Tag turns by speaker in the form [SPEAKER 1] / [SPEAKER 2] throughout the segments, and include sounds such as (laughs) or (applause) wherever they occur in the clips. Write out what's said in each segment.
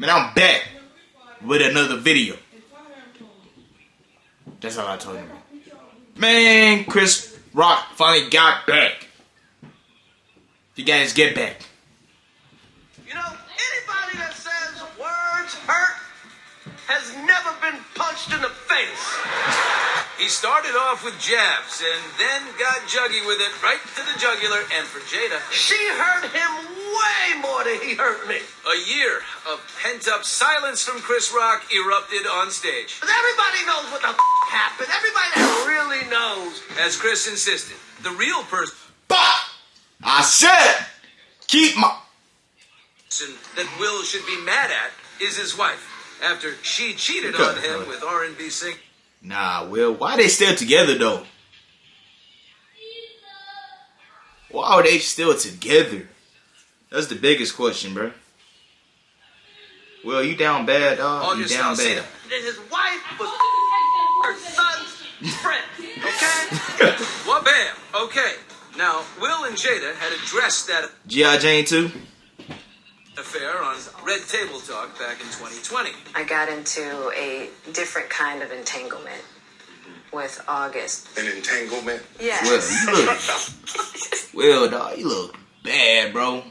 [SPEAKER 1] Man, I'm back with another video. That's all I told you. Man, Chris Rock finally got back. He got his get back.
[SPEAKER 2] You know, anybody that says words hurt has never been punched in the face.
[SPEAKER 3] He started off with jabs and then got juggy with it right to the jugular. And for Jada,
[SPEAKER 2] She hurt him way more than he hurt me.
[SPEAKER 3] a year of pent up silence from Chris Rock erupted on stage.
[SPEAKER 2] But everybody knows what the f- happened. Everybody that really knows.
[SPEAKER 3] As Chris insisted, the real person
[SPEAKER 1] Bah! I said, keep my.
[SPEAKER 3] that Will should be mad at is his wife. After she cheated on him with R&B singer
[SPEAKER 1] Nah, Will, why they still together though? Why are they still together? That's the biggest question, bro. Will, you down bad, dog? You down
[SPEAKER 3] Alsina.
[SPEAKER 1] bad.
[SPEAKER 2] That his wife was her son's friend. Okay? (laughs)
[SPEAKER 3] Well, bam. Okay. Now, Will and Jada had addressed that
[SPEAKER 1] G.I. Jane too?
[SPEAKER 3] affair on Red Table Talk back in 2020.
[SPEAKER 4] I got into a different kind of entanglement with August.
[SPEAKER 5] An entanglement.
[SPEAKER 4] Yes.
[SPEAKER 1] Well, you look. (laughs) Will, dog, you look bad, bro.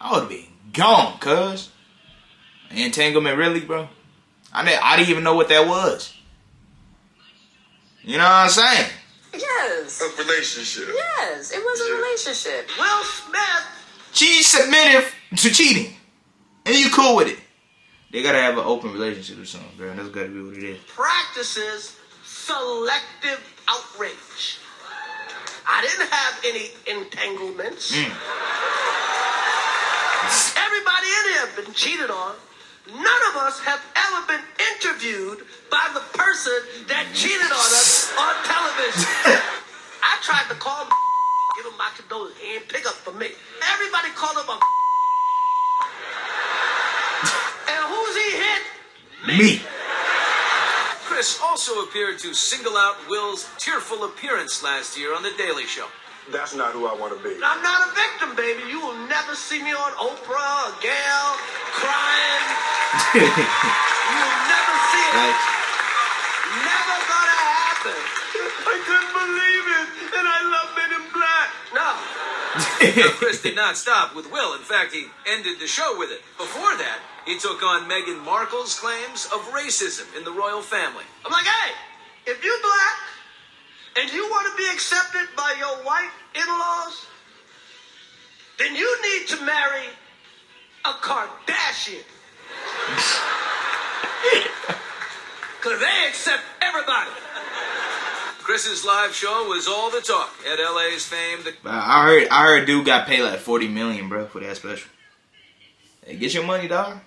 [SPEAKER 1] I would be gone, cuz. Entanglement, really, bro? I didn't, I didn't even know what that was. You know what I'm saying?
[SPEAKER 4] Yes.
[SPEAKER 5] A relationship.
[SPEAKER 4] Yes. It was a relationship.
[SPEAKER 2] Will Smith
[SPEAKER 1] She submitted to cheating. And you cool with it. They gotta have an open relationship or something, girl. That's gotta be what it is.
[SPEAKER 2] practices selective outrage. I didn't have any entanglements. Everybody in here have been cheated on. None of us have ever been interviewed by the person that cheated on us on television. (laughs) I tried to call him, (laughs) give him my condolences. He didn't pick up for me. Everybody called him (laughs) a and who's he hit?
[SPEAKER 1] Me.
[SPEAKER 3] Chris also appeared to single out Will's tearful appearance last year on The Daily Show.
[SPEAKER 5] That's not who I want to be.
[SPEAKER 2] I'm not a victim, baby. You will never see me on Oprah or Gayle crying. (laughs) You will never see it.
[SPEAKER 1] Right?
[SPEAKER 2] Never gonna happen. I couldn't believe it, and I love Men in Black. No. (laughs)
[SPEAKER 3] Now, Chris did not stop with Will. In fact, he ended the show with it. Before that, he took on Meghan Markle's claims of racism in the royal family.
[SPEAKER 2] I'm like, hey, if you black and you want to be accepted by your white in-laws, then you need to marry a Kardashian. (laughs) Cause they accept everybody.
[SPEAKER 3] Chris's live show was all the talk at LA's famed The
[SPEAKER 1] I heard I heard dude got paid like 40 million, bro, for that special. Hey, get your money, dog.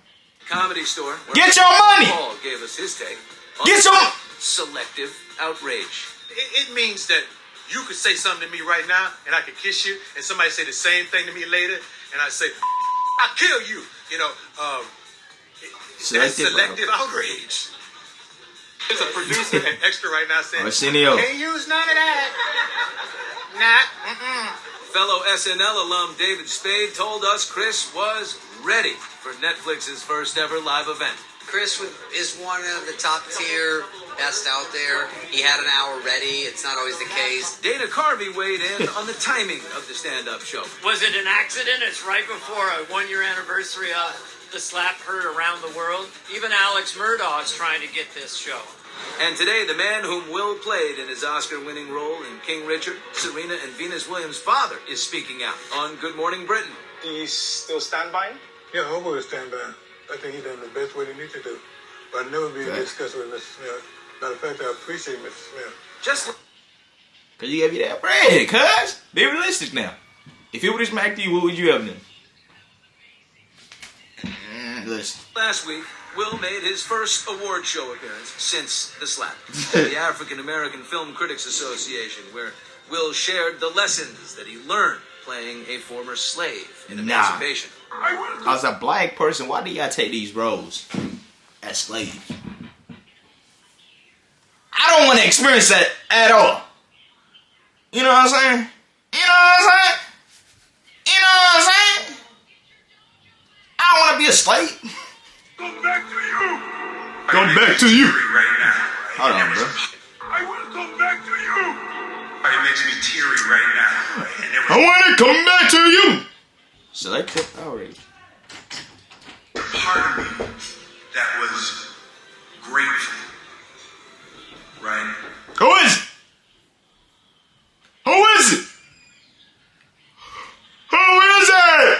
[SPEAKER 3] Comedy Store.
[SPEAKER 1] Get your money!
[SPEAKER 3] Paul gave us his take.
[SPEAKER 1] Get your
[SPEAKER 3] selective outrage.
[SPEAKER 6] It, it means that you could say something to me right now, and I could kiss you, and somebody say the same thing to me later, and I say, (laughs) "I'll kill you." You know, um, that's
[SPEAKER 1] Selective
[SPEAKER 6] selective outrage. There's a producer and (laughs) extra right now saying,
[SPEAKER 1] Arsenio.
[SPEAKER 6] "Can't use none of that." Nah. Mm-mm.
[SPEAKER 3] Fellow SNL alum David Spade told us Chris was ready for Netflix's first ever live event.
[SPEAKER 7] Chris is one of the top tier best out there. He had an hour ready. It's not always the case.
[SPEAKER 3] Dana Carvey weighed in on the timing of the stand up show.
[SPEAKER 8] Was it an accident? It's right before a one year anniversary of the slap heard around the world. Even Alex Murdaugh's trying to get this show.
[SPEAKER 3] And today, the man whom Will played in his Oscar winning role in King Richard, Serena and Venus Williams' father, is speaking out on Good Morning Britain.
[SPEAKER 6] Do you still stand by him?
[SPEAKER 9] Yeah, I will stand by. him. I think he done the best what he needs to do. But I never be
[SPEAKER 1] Okay.
[SPEAKER 9] discussed with Mr. Smith. Matter of fact, I appreciate Mr. Smith.
[SPEAKER 3] Just
[SPEAKER 1] Cause you gave you that bread, cuz. Be realistic now. If it would have smacked you, what would you have done? Mm, listen.
[SPEAKER 3] last week, Will made his first award show appearance since the slap (laughs) at the African American Film Critics Association, where Will shared the lessons that he learned playing a former slave in
[SPEAKER 1] Nah.
[SPEAKER 3] emancipation.
[SPEAKER 1] As a black person, why do y'all take these roles as slaves? I don't want to experience that at all. You know what I'm saying? You know what I'm saying? You know what I'm saying? I don't want to be a slave. come back to you. Go back to you.
[SPEAKER 10] Right now.
[SPEAKER 1] Hold on, bro.
[SPEAKER 10] I want to come back to you. It makes me teary right now. And there
[SPEAKER 1] I
[SPEAKER 10] was
[SPEAKER 1] want to come back to you. Selective outrage.
[SPEAKER 10] a part of me that was grateful. Right?
[SPEAKER 1] Who is it? Who is it? Who is it?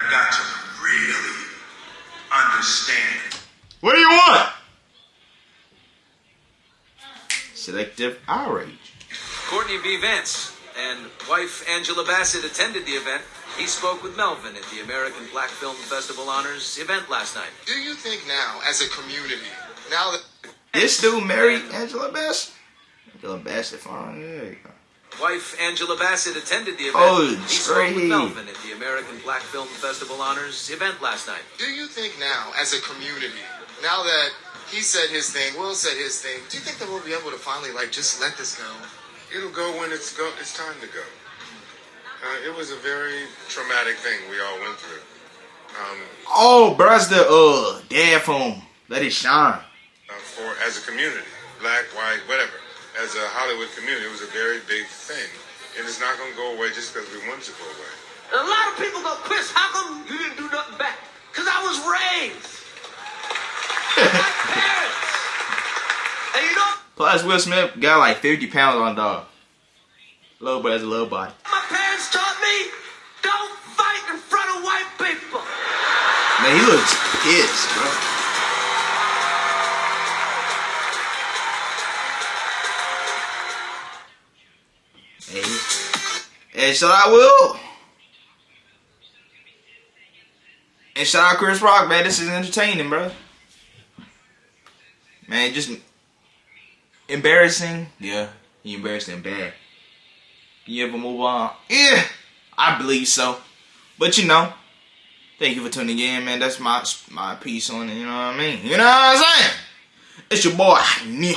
[SPEAKER 10] I got to really understand.
[SPEAKER 1] What do you want? Selective outrage.
[SPEAKER 3] Courtney B. Vance and wife Angela Bassett attended the event. He spoke with Melvin at the American Black Film Festival Honors event last night.
[SPEAKER 11] Do you think now, as a community, now that
[SPEAKER 1] This dude married Angela Bassett. Angela Bassett, fine. There you go.
[SPEAKER 3] Wife Angela Bassett attended the event.
[SPEAKER 1] Oh,
[SPEAKER 3] he spoke with
[SPEAKER 1] straight.
[SPEAKER 3] Melvin at the American Black Film Festival Honors event last night.
[SPEAKER 11] do you think now, as a community, now that he said his thing, Will said his thing, do you think that we'll be able to finally like just let this go?
[SPEAKER 9] It'll go when it's go. It's time to go. Uh, it was a very traumatic thing we all went through. Um,
[SPEAKER 1] Oh, bruh's the uh dad from Let It Shine.
[SPEAKER 9] uh, for as a community, black, white, whatever, as a Hollywood community, it was a very big thing, and it's not gonna go away just because we want it to go away.
[SPEAKER 2] And a lot of people go, Chris, how come you didn't do nothing back? Because I was raised by my parents. And you know
[SPEAKER 1] Plus, Will Smith got like 50 pounds on dog. Little but has a little body.
[SPEAKER 2] my parents taught me? Don't fight in front of white people.
[SPEAKER 1] Man, he looks pissed, bro. And shout out Will. And shout out Chris Rock, man. This is entertaining, bro. Man, just embarrassing. Yeah, he embarrassed him bad. Can you ever move on? Yeah, I believe so. But you know, Thank you for tuning in, man. That's my my piece on it. You know what I mean? You know what I'm saying? It's your boy, Nia.